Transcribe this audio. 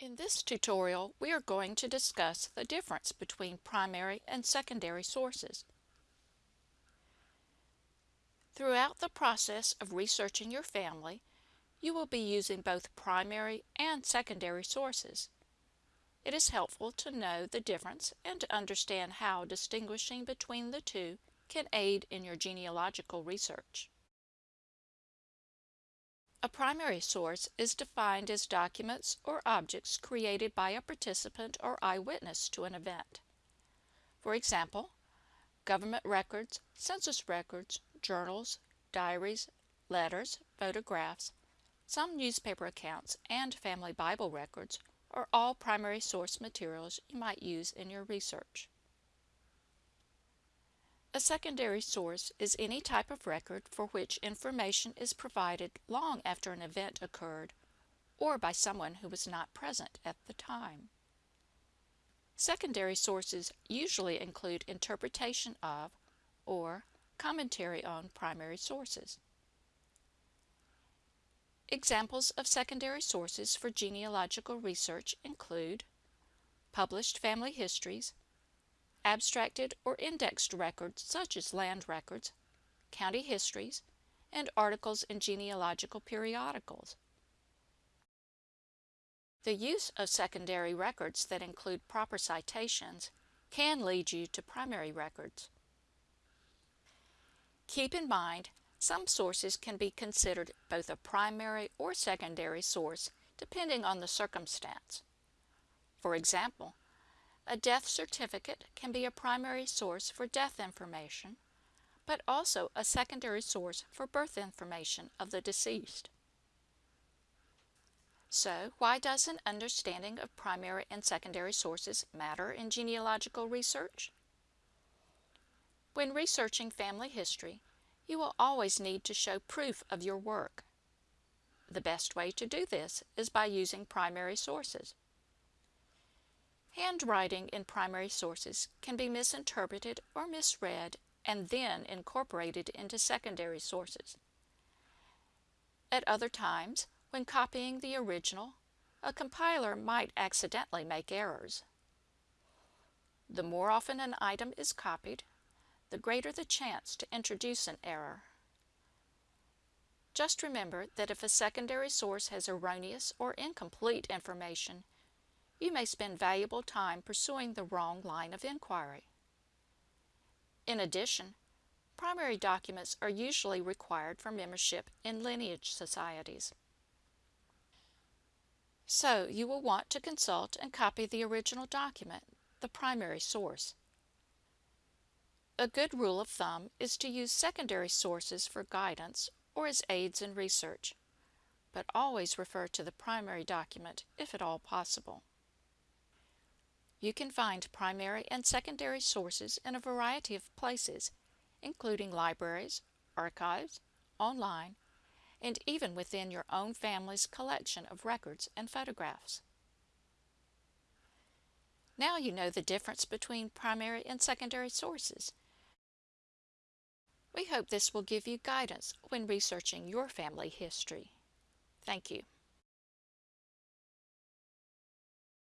In this tutorial, we are going to discuss the difference between primary and secondary sources. Throughout the process of researching your family, you will be using both primary and secondary sources. It is helpful to know the difference and to understand how distinguishing between the two can aid in your genealogical research. A primary source is defined as documents or objects created by a participant or eyewitness to an event. For example, government records, census records, journals, diaries, letters, photographs, some newspaper accounts, and family Bible records are all primary source materials you might use in your research. A secondary source is any type of record for which information is provided long after an event occurred or by someone who was not present at the time. Secondary sources usually include interpretation of or commentary on primary sources. Examples of secondary sources for genealogical research include published family histories, abstracted or indexed records such as land records, county histories, and articles in genealogical periodicals. The use of secondary records that include proper citations can lead you to primary records. Keep in mind some sources can be considered both a primary or secondary source depending on the circumstance. For example, a death certificate can be a primary source for death information, but also a secondary source for birth information of the deceased. So, why does an understanding of primary and secondary sources matter in genealogical research? When researching family history, you will always need to show proof of your work. The best way to do this is by using primary sources. Handwriting in primary sources can be misinterpreted or misread and then incorporated into secondary sources. At other times, when copying the original, a compiler might accidentally make errors. The more often an item is copied, the greater the chance to introduce an error. Just remember that if a secondary source has erroneous or incomplete information, you may spend valuable time pursuing the wrong line of inquiry. In addition, primary documents are usually required for membership in lineage societies. So you will want to consult and copy the original document, the primary source. A good rule of thumb is to use secondary sources for guidance or as aids in research, but always refer to the primary document if at all possible. You can find primary and secondary sources in a variety of places, including libraries, archives, online, and even within your own family's collection of records and photographs. Now you know the difference between primary and secondary sources we hope this will give you guidance when researching your family history. Thank you.